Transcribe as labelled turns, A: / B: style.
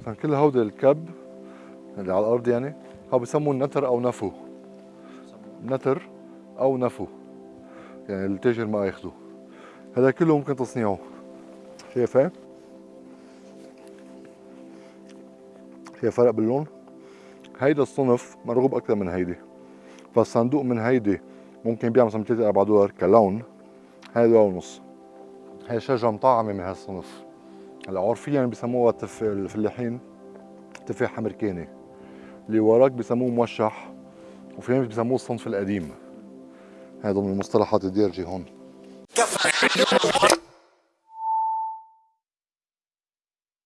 A: مثلا كل الكب اللي على الأرض يعني هو بسموه نتر أو نفو. نتر أو نفو. يعني التاجر ما ياخده. هذا كله ممكن تصنيعه. شايفه شايف فرق باللون. هيدا الصنف مرغوب أكثر من هيدي. فالصندوق من هيدي ممكن يبيع مثلا 3 4 دولار كلون. هيدا دولار ونص هي شجرة مطعمة من هالصنف. عرفيا بسموها تف... الفلاحين تفاح أمريكاني. اللي وراك بسموه موشح وفي ناس بسموه الصنف القديم. هذا من المصطلحات الدارجة هون.